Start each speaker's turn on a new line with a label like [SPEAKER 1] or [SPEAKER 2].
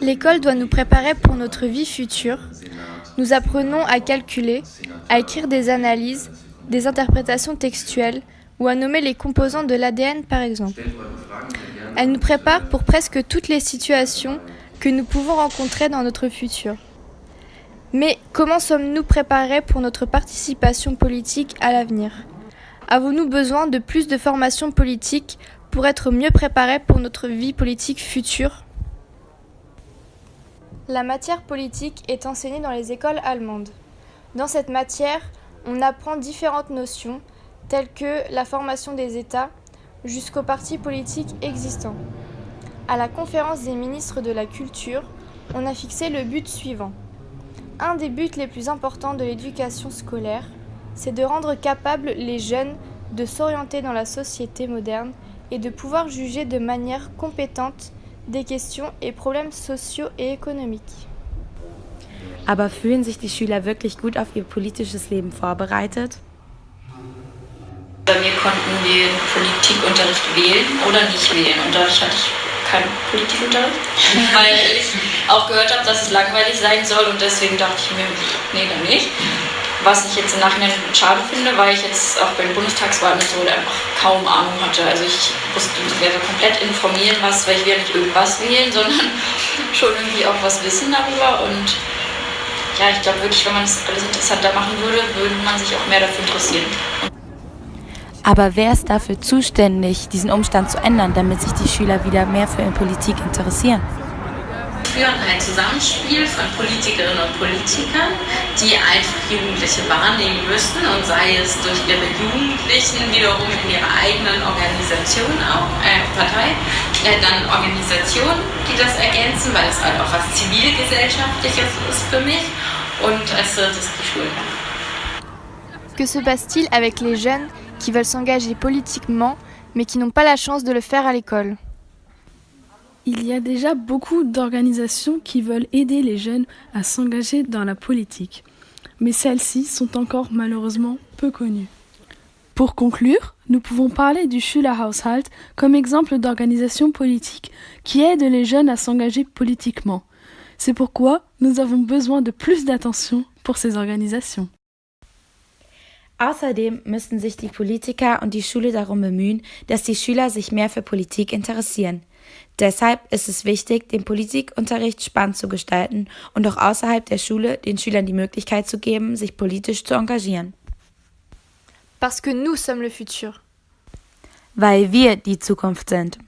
[SPEAKER 1] L'école doit nous préparer pour notre vie future. Nous apprenons à calculer, à écrire des analyses, des interprétations textuelles ou à nommer les composants de l'ADN par exemple. Elle nous prépare pour presque toutes les situations que nous pouvons rencontrer dans notre futur. Mais comment sommes-nous préparés pour notre participation politique à l'avenir? Avons-nous besoin de plus de formation politique pour être mieux préparés pour notre vie politique future? La matière politique est enseignée dans les écoles allemandes. Dans cette matière, on apprend différentes notions telles que la formation des États jusqu'aux partis politiques existants. À la conférence des ministres de la Culture, on a fixé le but suivant. Un des buts les plus importants de l'éducation scolaire, c'est de rendre capables les jeunes de s'orienter dans la société moderne et de pouvoir juger de manière compétente des questions et problèmes sociaux et économiques.
[SPEAKER 2] Aber fühlen sich die Schüler wirklich gut auf ihr politisches Leben vorbereitet?
[SPEAKER 3] Bei mir konnten wir Politikunterricht wählen oder nicht wählen. Und dadurch hatte ich keinen Politikunterricht, weil ich auch gehört habe, dass es langweilig sein soll und deswegen dachte ich mir, nee, dann nicht. Was ich jetzt im Nachhinein schade finde, weil ich jetzt auch bei den Bundestagswahlen und so einfach kaum Ahnung hatte. Also ich wusste werde komplett informieren, was, weil ich will nicht irgendwas wählen, sondern schon irgendwie auch was wissen darüber und ja, ich glaube wirklich, wenn man das alles interessanter machen würde, würde man sich auch mehr dafür interessieren.
[SPEAKER 2] Aber wer ist dafür zuständig, diesen Umstand zu ändern, damit sich die Schüler wieder mehr für Politik interessieren?
[SPEAKER 4] Wir führen ein Zusammenspiel von Politikerinnen und Politikern, die einfach Jugendliche wahrnehmen müssen und sei es durch ihre Jugendlichen wiederum in ihrer eigenen Organisation auch, äh, Partei, äh, dann Organisationen, die das ergänzen, weil es halt auch was zivilgesellschaftliches ist für mich und als drittes die Schulen.
[SPEAKER 1] Que se passe-t-il avec les jeunes qui veulent s'engager politiquement mais qui n'ont pas la chance de le faire à l'école
[SPEAKER 5] Il y a déjà beaucoup d'organisations qui veulent aider les jeunes à s'engager dans la politique, mais celles-ci sont encore malheureusement peu connues. Pour conclure, nous pouvons parler du Schülerhaushalt comme exemple d'organisation politique qui aide les jeunes à s'engager politiquement. C'est pourquoi nous avons besoin de plus d'attention pour ces organisations.
[SPEAKER 2] Außerdem müssten sich die Politiker und die Schule darum bemühen, dass die Schüler sich mehr für Politik interessieren. Deshalb ist es wichtig, den Politikunterricht spannend zu gestalten und auch außerhalb der Schule den Schülern die Möglichkeit zu geben, sich politisch zu engagieren.
[SPEAKER 1] Parce que nous sommes le futur.
[SPEAKER 2] Weil wir die Zukunft sind.